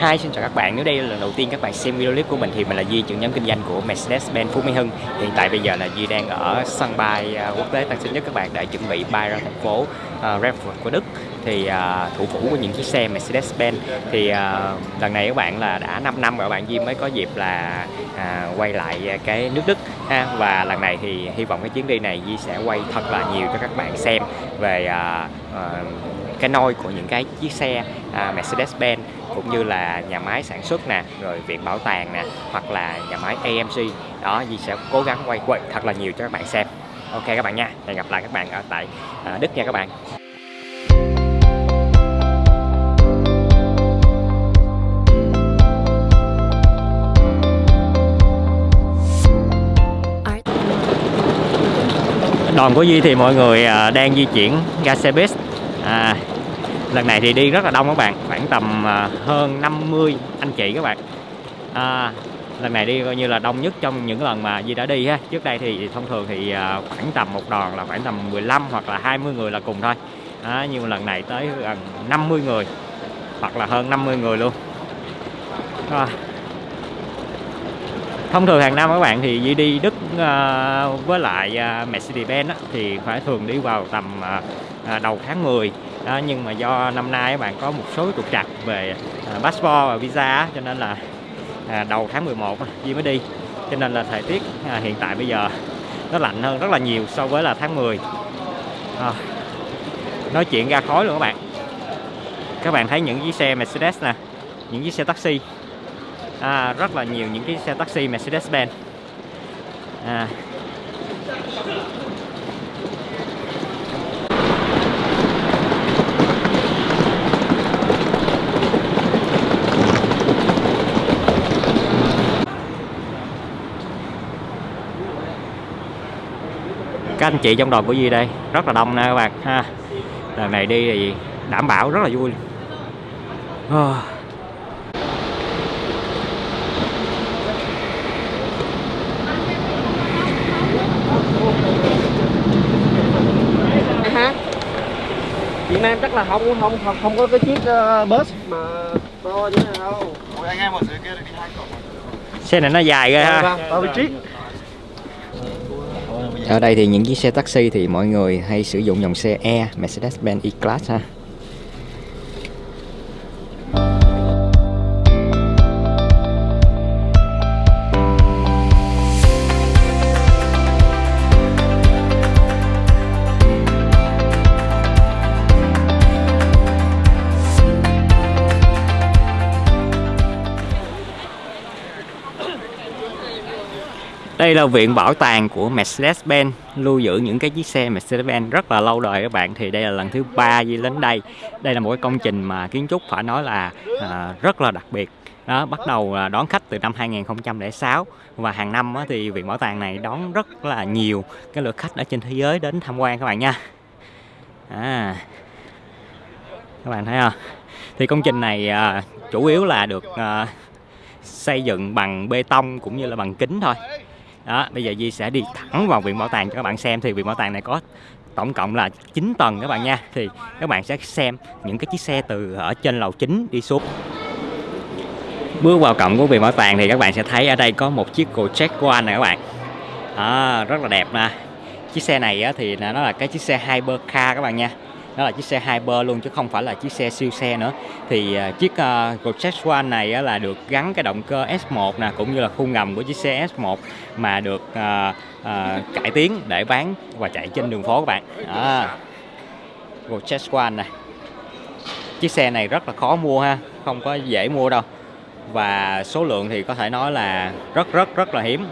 Hi, xin chào các bạn. Nếu đây là lần đầu tiên các bạn xem video clip của mình thì mình là Duy, trưởng nhóm kinh doanh của Mercedes-Benz Phú Mỹ Hưng. Hiện tại bây giờ là Duy đang ở sân bay à, quốc tế Tân Sơn Nhất các bạn để chuẩn bị bay ra thành phố à, uh, Frankfurt của Đức. Thì uh, thủ phủ của những chiếc xe Mercedes-Benz thì uh, lần này các bạn là đã 5 năm rồi bạn Duy mới có dịp là uh, quay lại cái nước Đức ha và lần này thì hy vọng cái chuyến đi này Duy sẽ quay thật là nhiều cho các bạn xem về uh, uh, cái nôi của những cái chiếc xe à, Mercedes-Benz cũng như là nhà máy sản xuất nè rồi viện bảo tàng nè hoặc là nhà máy AMC đó Di sẽ cố gắng quay quay thật là nhiều cho các bạn xem. Ok các bạn nha hẹn gặp lại các bạn ở tại à, Đức nha các bạn. Đoàn của Duy thì mọi người à, đang di chuyển ra xe buýt à, lần này thì đi rất là đông các bạn khoảng tầm à, hơn 50 anh chị các bạn. À, lần này đi coi như là đông nhất trong những lần mà di đã đi ha. Trước đây thì thông thường thì à, khoảng tầm một đoàn là khoảng tầm 15 hoặc là 20 người là cùng thôi. À, nhưng lần này tới gần 50 người hoặc là hơn 50 người luôn. À, thông thường hàng năm các bạn thì di đi Đức à, với lại Mercedes-Benz thì phải thường đi vào tầm À, đầu tháng 10 đó, nhưng mà do năm nay các bạn có một số trục trặc về à, passport và visa cho nên là à, đầu tháng 11 Duy mới đi. Cho nên là thời tiết hiện tại bây giờ nó lạnh hơn rất là nhiều so với là tháng 10 à, ờ, nói chuyện ra khói luôn các bạn. Các bạn thấy những chiếc xe Mercedes nè những chiếc xe taxi. À, rất là nhiều những cái xe taxi Mercedes-Benz. À. các anh chị trong đoàn của Duy đây rất là đông nè các bạn ha lần này đi thì đảm bảo rất là vui oh. Việt Nam chắc là không không không, không có cái chiếc uh, bus mà to như thế này đâu. Ôi anh em ở dưới kia đi hai cổng. Xe này nó dài ghê ha. Tao bị trick. Ở đây thì những chiếc xe taxi thì mọi người hay sử dụng dòng xe E Mercedes-Benz E-Class ha. Đây là viện bảo tàng của Mercedes-Benz lưu giữ những cái chiếc xe Mercedes-Benz rất là lâu đời các bạn. Thì đây là lần thứ ba Di đến đây. Đây là một cái công trình mà kiến trúc phải nói là à, rất là đặc biệt. Đó bắt đầu đón khách từ năm 2006 và hàng năm thì viện bảo tàng này đón rất là nhiều cái lượt khách ở trên thế giới đến tham quan các bạn nha. À, các bạn thấy không? Thì công trình này à, chủ yếu là được à, xây dựng bằng bê tông cũng như là bằng kính thôi đó bây giờ Di sẽ đi thẳng vào viện bảo tàng cho các bạn xem. Thì viện bảo tàng này có tổng cộng là 9 tầng các bạn nha. Thì các bạn sẽ xem những cái chiếc xe từ ở trên lầu chính đi xuống. Bước vào cổng của viện bảo tàng thì các bạn sẽ thấy ở đây có một chiếc Gojek One này các bạn. À, rất là đẹp nè. Chiếc xe này thì nó là cái chiếc xe Hypercar các bạn nha đó là chiếc xe Hyper luôn chứ không phải là chiếc xe siêu xe nữa. Thì uh, chiếc à, uh, Gojek One này uh, là được gắn cái động cơ S1 nè cũng như là khung ngầm của chiếc xe S1 mà được uh, uh, cải tiến để bán và chạy trên đường phố các bạn. À, Gojek One này chiếc xe này rất là khó mua ha không có dễ mua đâu. Và số lượng thì có thể nói là rất rất rất là hiếm.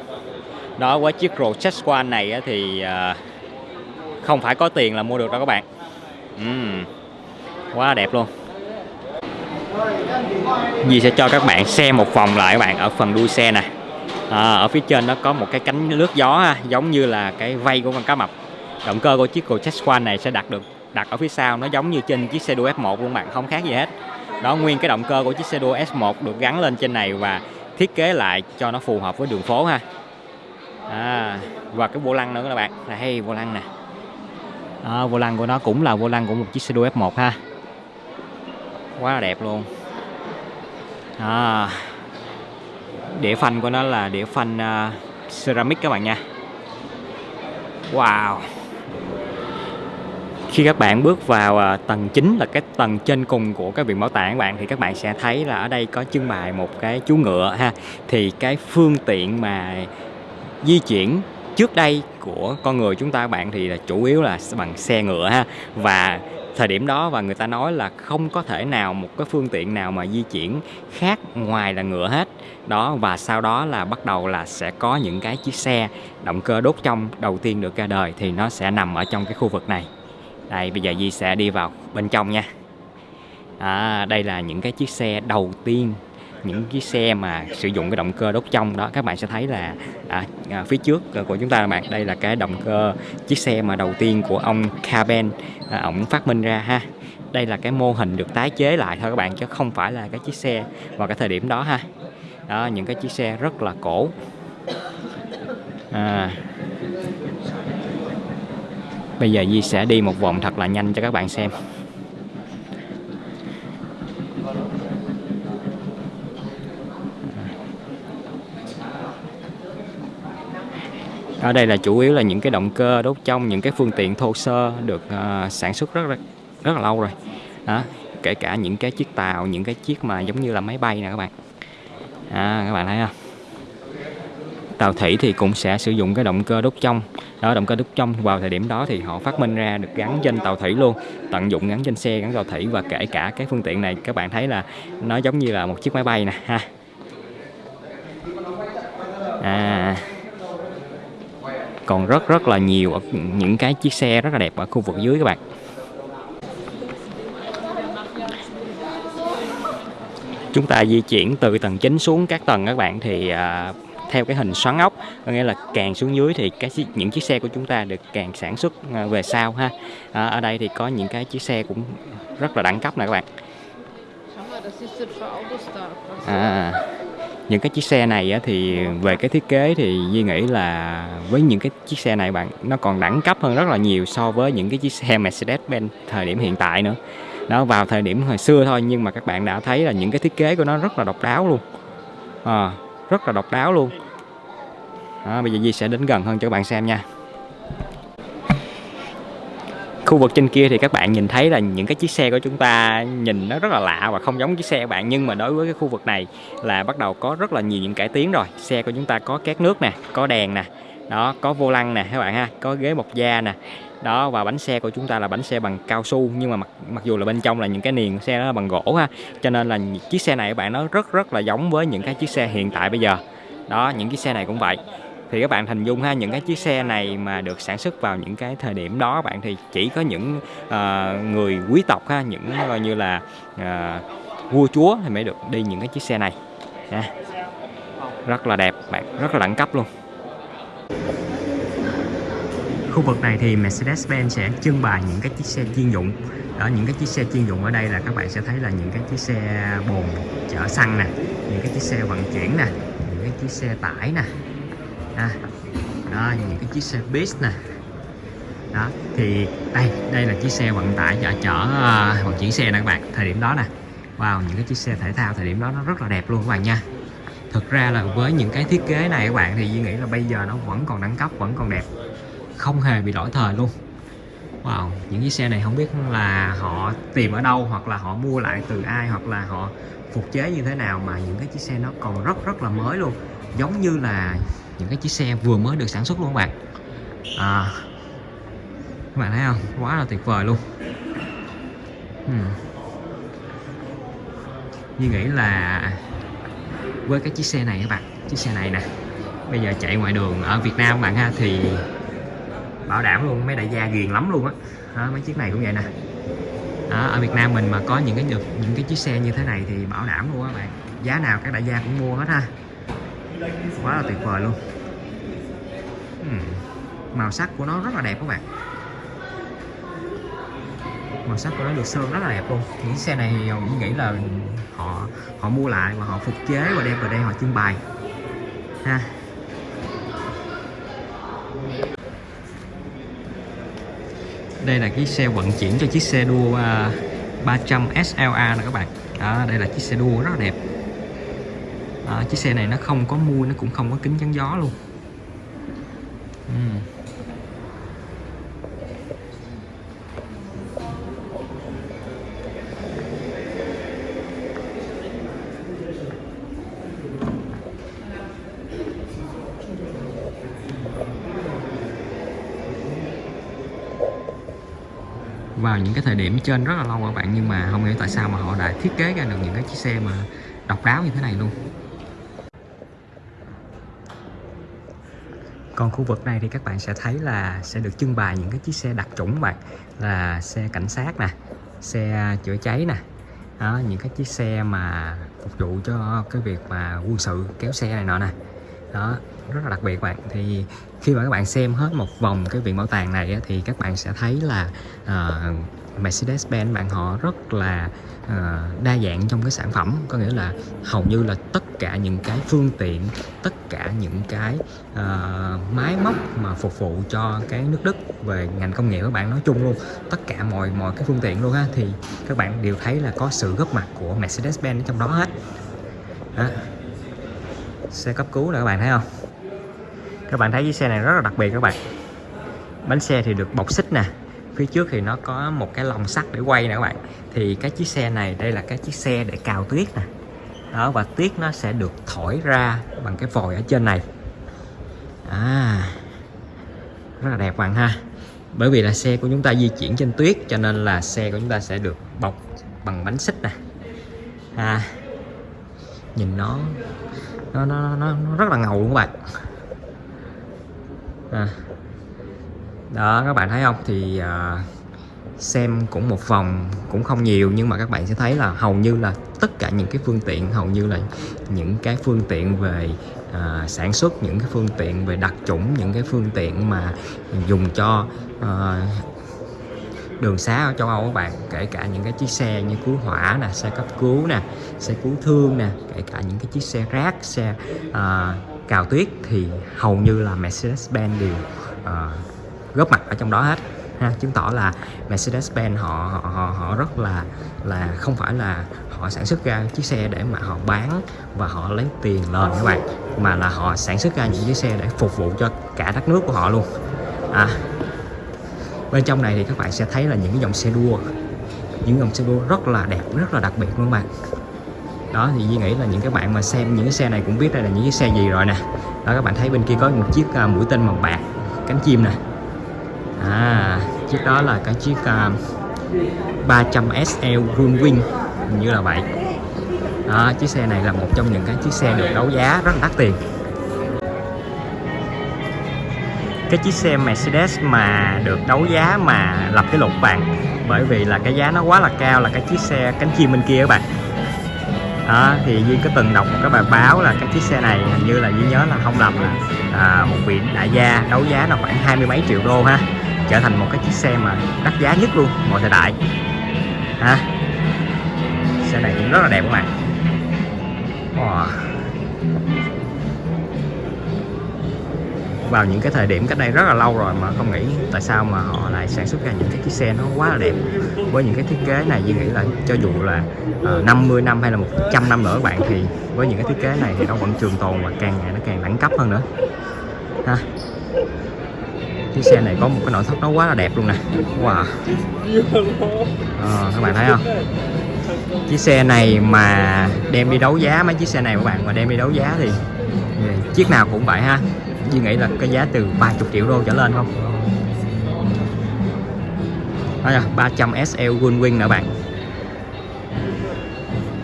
Đó với chiếc Gojek One này thì không phải có tiền là mua được đâu các bạn uhm, quá đẹp luôn. Dì sẽ cho các bạn xem một vòng lại các bạn ở phần đuôi xe nè. À, ở phía trên nó có một cái cánh lướt gió ha, giống như là cái vây của con cá mập. Động cơ của chiếc Gojek One này sẽ đặt được đặt ở phía sau nó giống như trên chiếc xe đua F1 luôn bạn không khác gì hết. Đó nguyên cái động cơ của chiếc xe đua S1 được gắn lên trên này và thiết kế lại cho nó phù hợp với đường phố ha. À, và cái vô lăng nữa các bạn đây vô lăng nè đó, vô lăng của nó cũng là vô lăng của một chiếc xe đua F1 ha. Quá là đẹp luôn. À, đĩa phanh của nó là đĩa phanh uh, ceramic các bạn nha. Wow. Khi các bạn bước vào à, tầng chính là cái tầng trên cùng của cái viện bảo tàng các bạn thì các bạn sẽ thấy là ở đây có trưng bày một cái chú ngựa ha. Thì cái phương tiện mà di chuyển trước đây của con người chúng ta các bạn thì là chủ yếu là bằng xe ngựa ha. Và thời điểm đó và người ta nói là không có thể nào một cái phương tiện nào mà di chuyển khác ngoài là ngựa hết. Đó và sau đó là bắt đầu là sẽ có những cái chiếc xe động cơ đốt trong đầu tiên được ra đời thì nó sẽ nằm ở trong cái khu vực này. Đây bây giờ Di sẽ đi vào bên trong nha. À, đây là những cái chiếc xe đầu tiên những cái xe mà sử dụng cái động cơ đốt trong đó các bạn sẽ thấy là à, à, phía trước của chúng ta các bạn đây là cái động cơ chiếc xe mà đầu tiên của ông Carben à, ổng phát minh ra ha. Đây là cái mô hình được tái chế lại thôi các bạn chứ không phải là cái chiếc xe vào cái thời điểm đó ha. Đó những cái chiếc xe rất là cổ. À, bây giờ Di sẽ đi một vòng thật là nhanh cho các bạn xem. Ở đây là chủ yếu là những cái động cơ đốt trong những cái phương tiện thô sơ được uh, sản xuất rất rất rất là lâu rồi. Đó kể cả những cái chiếc tàu những cái chiếc mà giống như là máy bay nè các bạn. À, các bạn thấy không? Tàu thủy thì cũng sẽ sử dụng cái động cơ đốt trong. Đó động cơ đốt trong vào thời điểm đó thì họ phát minh ra được gắn trên tàu thủy luôn tận dụng gắn trên xe gắn tàu thủy và kể cả cái phương tiện này các bạn thấy là nó giống như là một chiếc máy bay nè ha. À còn rất rất là nhiều ở những cái chiếc xe rất là đẹp ở khu vực dưới các bạn. Chúng ta di chuyển từ tầng chính xuống các tầng các bạn thì à, theo cái hình xoắn ốc có nghĩa là càng xuống dưới thì cái những chiếc xe của chúng ta được càng sản xuất à, về sau ha. À, ở đây thì có những cái chiếc xe cũng rất là đẳng cấp nè các bạn. À, những cái chiếc xe này thì về cái thiết kế thì Duy nghĩ là với những cái chiếc xe này bạn nó còn đẳng cấp hơn rất là nhiều so với những cái chiếc xe Mercedes-Benz thời điểm hiện tại nữa. Đó vào thời điểm hồi xưa thôi nhưng mà các bạn đã thấy là những cái thiết kế của nó rất là độc đáo luôn. À, rất là độc đáo luôn. Đó, bây giờ Di sẽ đến gần hơn cho các bạn xem nha khu vực trên kia thì các bạn nhìn thấy là những cái chiếc xe của chúng ta nhìn nó rất là lạ và không giống chiếc xe của bạn. Nhưng mà đối với cái khu vực này là bắt đầu có rất là nhiều những cải tiến rồi. Xe của chúng ta có két nước nè, có đèn nè, đó, có vô lăng nè, các bạn ha, có ghế bọc da nè. Đó, và bánh xe của chúng ta là bánh xe bằng cao su, nhưng mà mặc mặc dù là bên trong là những cái niền xe đó là bằng gỗ ha, cho nên là chiếc xe này các bạn nó rất rất là giống với những cái chiếc xe hiện tại bây giờ. Đó, những chiếc xe này cũng vậy thì các bạn hình dung ha những cái chiếc xe này mà được sản xuất vào những cái thời điểm đó bạn thì chỉ có những uh, người quý tộc ha những coi như là uh, vua chúa thì mới được đi những cái chiếc xe này. Ha. rất là đẹp bạn rất là đẳng cấp luôn. Khu vực này thì Mercedes-Benz sẽ trưng bày những cái chiếc xe chuyên dụng. Ở những cái chiếc xe chuyên dụng ở đây là các bạn sẽ thấy là những cái chiếc xe bồn chở xăng nè những cái chiếc xe vận chuyển nè những cái chiếc xe tải nè à, đó, những cái chiếc xe bus nè. Đó thì đây đây là chiếc xe vận tải chở chở ờ, vận chuyển xe nè các bạn thời điểm đó nè. Wow những cái chiếc xe thể thao thời điểm đó nó rất là đẹp luôn các bạn nha. Thực ra là với những cái thiết kế này các bạn thì Duy nghĩ là bây giờ nó vẫn còn đẳng cấp vẫn còn đẹp. Không hề bị lỗi thời luôn. Wow, những chiếc xe này không biết là họ tìm ở đâu hoặc là họ mua lại từ ai hoặc là họ phục chế như thế nào mà những cái chiếc xe nó còn rất rất là mới luôn. Giống như là những cái chiếc xe vừa mới được sản xuất luôn các bạn. À, các bạn thấy không? Quá là tuyệt vời luôn. Hmm. Như nghĩ là với cái chiếc xe này các bạn chiếc xe này nè bây giờ chạy ngoài đường ở Việt Nam các bạn ha thì bảo đảm luôn mấy đại gia ghiền lắm luôn á. Đó, mấy chiếc này cũng vậy nè. Đó, ở Việt Nam mình mà có những cái những cái chiếc xe như thế này thì bảo đảm luôn các bạn. Giá nào các đại gia cũng mua hết ha quá là tuyệt vời luôn. Uhm. màu sắc của nó rất là đẹp các bạn. Màu sắc của nó được sơn rất là đẹp luôn. Những xe này mình nghĩ là họ họ mua lại và họ phục chế và đem vào đây họ trưng bày. Ha. Đây là chiếc xe vận chuyển cho chiếc xe đua 300 SLA nè các bạn. Đó, đây là chiếc xe đua rất là đẹp à, chiếc xe này nó không có mui nó cũng không có kính chắn gió luôn uhm. vào những cái thời điểm trên rất là lâu các bạn nhưng mà không hiểu tại sao mà họ đã thiết kế ra được những cái chiếc xe mà độc đáo như thế này luôn còn khu vực này thì các bạn sẽ thấy là sẽ được trưng bày những cái chiếc xe đặc chủng bạn là xe cảnh sát nè xe chữa cháy nè. Đó, những cái chiếc xe mà phục vụ cho cái việc mà quân sự kéo xe này nọ nè. Đó rất là đặc biệt bạn. Thì khi mà các bạn xem hết một vòng cái viện bảo tàng này á, thì các bạn sẽ thấy là uh, Mercedes-Benz bạn họ rất là uh, đa dạng trong cái sản phẩm. Có nghĩa là hầu như là tất cả những cái phương tiện tất cả những cái uh, máy móc mà phục vụ cho cái nước Đức về ngành công nghiệp các bạn nói chung luôn tất cả mọi mọi cái phương tiện luôn ha thì các bạn đều thấy là có sự góp mặt của Mercedes-Benz trong đó hết. Đó. xe cấp cứu là các bạn thấy không? Các bạn thấy chiếc xe này rất là đặc biệt các bạn. Bánh xe thì được bọc xích nè phía trước thì nó có một cái lồng sắt để quay nè các bạn. Thì cái chiếc xe này đây là cái chiếc xe để cào tuyết nè. Đó và tuyết nó sẽ được thổi ra bằng cái vòi ở trên này. À rất là đẹp bạn ha. Bởi vì là xe của chúng ta di chuyển trên tuyết cho nên là xe của chúng ta sẽ được bọc bằng bánh xích nè. À nhìn nó nó nó, nó, nó rất là ngầu luôn các bạn. À đó các bạn thấy không? Thì à, xem cũng một vòng cũng không nhiều nhưng mà các bạn sẽ thấy là hầu như là tất cả những cái phương tiện hầu như là những cái phương tiện về à, sản xuất những cái phương tiện về đặc chủng những cái phương tiện mà dùng cho à, đường xá ở châu Âu các bạn kể cả những cái chiếc xe như cứu hỏa nè xe cấp cứu nè xe cứu thương nè kể cả những cái chiếc xe rác xe à, cào tuyết thì hầu như là Mercedes-Benz đều à, góp mặt ở trong đó hết ha. Chứng tỏ là Mercedes-Benz họ, họ họ họ rất là là không phải là họ sản xuất ra chiếc xe để mà họ bán và họ lấy tiền lời các bạn mà là họ sản xuất ra những chiếc xe để phục vụ cho cả đất nước của họ luôn. À, bên trong này thì các bạn sẽ thấy là những cái dòng xe đua những dòng xe đua rất là đẹp rất là đặc biệt luôn các bạn. Đó thì Duy nghĩ là những cái bạn mà xem những cái xe này cũng biết đây là những cái xe gì rồi nè. Đó các bạn thấy bên kia có một chiếc à, mũi tên màu bạc cánh chim nè à chiếc đó là cái chiếc uh, 300 SL Runwing như là vậy. Đó, chiếc xe này là một trong những cái chiếc xe được đấu giá rất là đắt tiền. Cái chiếc xe Mercedes mà được đấu giá mà lập cái lục vàng bởi vì là cái giá nó quá là cao là cái chiếc xe cánh chim bên kia các bạn. Đó, thì Duy có từng đọc một cái bài báo là cái chiếc xe này hình như là Duy nhớ là không lầm là à, một vị đại gia đấu giá là khoảng hai mươi mấy triệu đô ha trở thành một cái chiếc xe mà đắt giá nhất luôn mọi thời đại. Ha xe này cũng rất là đẹp các bạn. Wow. vào những cái thời điểm cách đây rất là lâu rồi mà không nghĩ tại sao mà họ lại sản xuất ra những cái chiếc xe nó quá là đẹp. Với những cái thiết kế này như nghĩ là cho dù là ờ, uh, 50 năm hay là 100 năm nữa các bạn thì với những cái thiết kế này thì nó vẫn trường tồn và càng ngày nó càng đẳng cấp hơn nữa. Ha chiếc xe này có một cái nội thất nó quá là đẹp luôn nè. Wow. À, các bạn thấy không? Chiếc xe này mà đem đi đấu giá mấy chiếc xe này các bạn mà đem đi đấu giá thì chiếc nào cũng vậy ha. Duy nghĩ là cái giá từ 30 triệu đô trở lên không? Đó là 300 SL Goldwing nè bạn.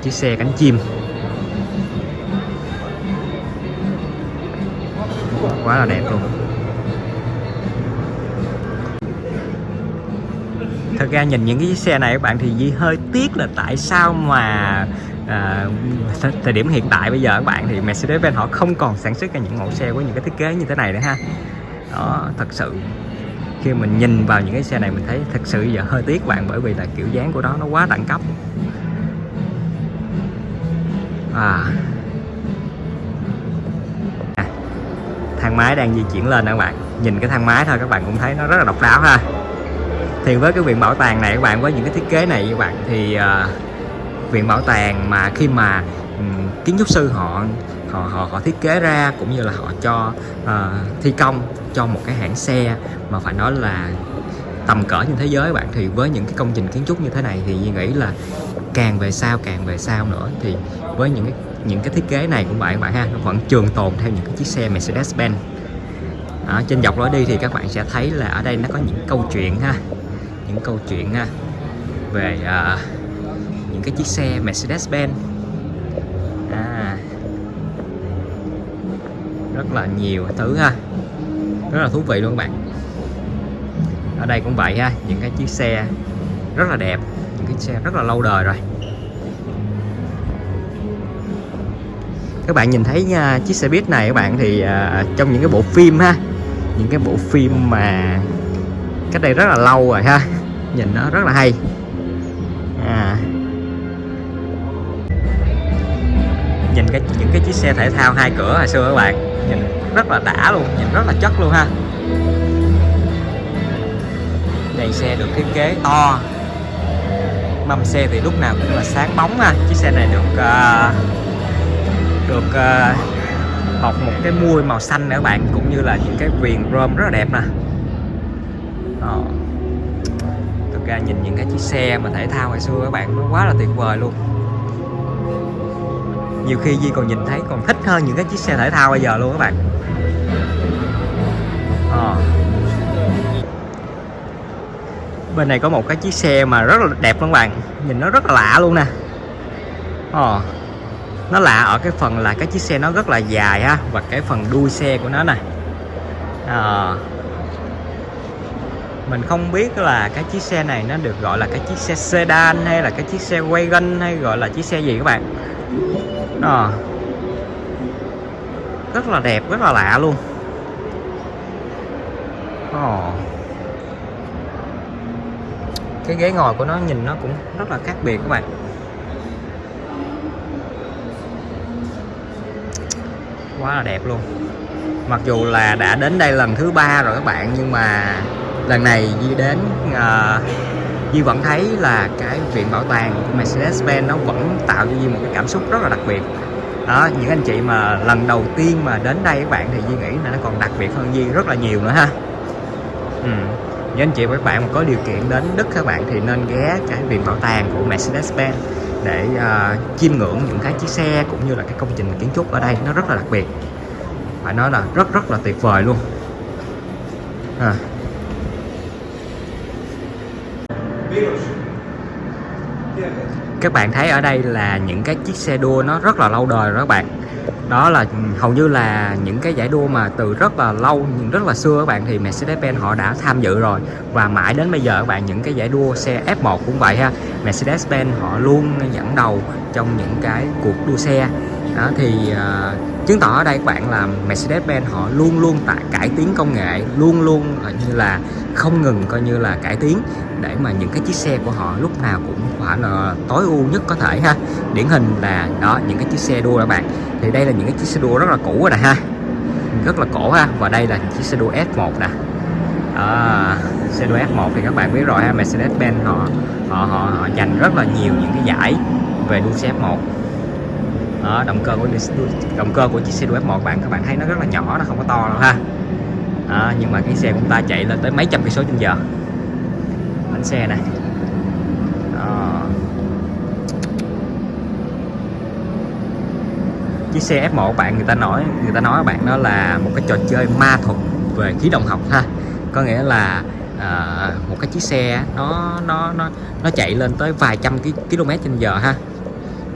Chiếc xe cánh chim. Quá là đẹp luôn. Thật ra nhìn những cái chiếc xe này các bạn thì Di hơi tiếc là tại sao mà à, thời điểm hiện tại bây giờ các bạn thì Mercedes-Benz họ không còn sản xuất ra những mẫu xe với những cái thiết kế như thế này nữa ha. Đó thật sự khi mình nhìn vào những cái xe này mình thấy thật sự giờ hơi tiếc bạn bởi vì là kiểu dáng của nó nó quá đẳng cấp. À. à thang máy đang di chuyển lên các bạn. Nhìn cái thang máy thôi các bạn cũng thấy nó rất là độc đáo ha thì với cái viện bảo tàng này các bạn với những cái thiết kế này các bạn thì uh, viện bảo tàng mà khi mà um, kiến trúc sư họ họ họ họ thiết kế ra cũng như là họ cho uh, thi công cho một cái hãng xe mà phải nói là tầm cỡ trên thế giới bạn. Thì với những cái công trình kiến trúc như thế này thì Duy nghĩ là càng về sau càng về sau nữa. Thì với những cái những cái thiết kế này của bạn bạn ha nó vẫn trường tồn theo những cái chiếc xe Mercedes-Benz. Ở trên dọc lối đi thì các bạn sẽ thấy là ở đây nó có những câu chuyện ha những câu chuyện về à, những cái chiếc xe Mercedes-Benz. À, rất là nhiều thứ ha rất là thú vị luôn các bạn. Ở đây cũng vậy ha những cái chiếc xe rất là đẹp những cái xe rất là lâu đời rồi. Các bạn nhìn thấy nha, chiếc xe buýt này các bạn thì uh, trong những cái bộ phim ha những cái bộ phim mà cách đây rất là lâu rồi ha nhìn nó rất là hay. À. nhìn cái những cái chiếc xe thể thao hai cửa hồi xưa các bạn nhìn rất là đã luôn nhìn rất là chất luôn ha. Đèn xe được thiết kế to. Mâm xe thì lúc nào cũng là sáng bóng ha. Chiếc xe này được uh, được uh, bọc một cái mui màu xanh nữa các bạn cũng như là những cái viền chrome rất là đẹp nè. Đó ra nhìn những cái chiếc xe mà thể thao hồi xưa các bạn nó quá là tuyệt vời luôn. Nhiều khi Di còn nhìn thấy còn thích hơn những cái chiếc xe thể thao bây giờ luôn các bạn. À. bên này có một cái chiếc xe mà rất là đẹp luôn các bạn nhìn nó rất là lạ luôn nè. À nó lạ ở cái phần là cái chiếc xe nó rất là dài ha và cái phần đuôi xe của nó này à, ờ mình không biết là cái chiếc xe này nó được gọi là cái chiếc xe sedan hay là cái chiếc xe wagon hay gọi là chiếc xe gì các bạn. Đó rất là đẹp, rất là lạ luôn. Oh. cái ghế ngồi của nó nhìn nó cũng rất là khác biệt các bạn. Quá là đẹp luôn. Mặc dù là đã đến đây lần thứ ba rồi các bạn, nhưng mà lần này Di đến ờ, uh, Di vẫn thấy là cái viện bảo tàng của Mercedes-Benz nó vẫn tạo cho Di một cái cảm xúc rất là đặc biệt đó những anh chị mà lần đầu tiên mà đến đây các bạn thì Di nghĩ là nó còn đặc biệt hơn Di rất là nhiều nữa ha ừ. những anh chị và các bạn mà có điều kiện đến Đức các bạn thì nên ghé cái viện bảo tàng của Mercedes-Benz để uh, chiêm ngưỡng những cái chiếc xe cũng như là cái công trình kiến trúc ở đây nó rất là đặc biệt phải nói là rất rất là tuyệt vời luôn à. Các bạn thấy ở đây là những cái chiếc xe đua nó rất là lâu đời rồi các bạn. Đó là ừ, hầu như là những cái giải đua mà từ rất là lâu nhưng rất là xưa các bạn thì Mercedes-Benz họ đã tham dự rồi. Và mãi đến bây giờ các bạn những cái giải đua xe F1 cũng vậy ha. Mercedes-Benz họ luôn dẫn đầu trong những cái cuộc đua xe. Đó thì uh, chứng tỏ ở đây các bạn là Mercedes-Benz họ luôn luôn tại cải tiến công nghệ luôn luôn ờ, như là không ngừng coi như là cải tiến để mà những cái chiếc xe của họ lúc nào cũng phải là tối ưu nhất có thể ha. Điển hình là đó những cái chiếc xe đua các bạn. Thì đây là những cái chiếc xe đua rất là cũ rồi nè ha. Rất là cổ ha. Và đây là chiếc xe đua S1 nè. À, xe đua F1 thì các bạn biết rồi ha. Mercedes-Benz họ họ họ họ giành rất là nhiều những cái giải về đua xe F1 đó, động cơ của động cơ của chiếc xe đua F1 bạn các bạn thấy nó rất là nhỏ nó không có to đâu ha. À, nhưng mà cái xe của chúng ta chạy lên tới mấy trăm cây số trên giờ bánh xe này. Đó. chiếc xe F1 bạn người ta nói người ta nói bạn đó là một cái trò chơi ma thuật về khí động học ha. Có nghĩa là à, một cái chiếc xe nó nó nó nó chạy lên tới vài trăm km trên giờ ha.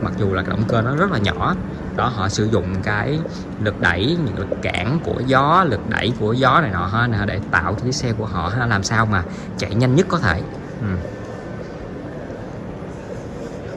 Mặc dù là cái động cơ nó rất là nhỏ đó họ sử dụng cái lực đẩy những lực cản của gió lực đẩy của gió này nọ ha để tạo cho chiếc xe của họ ha, làm sao mà chạy nhanh nhất có thể ừ.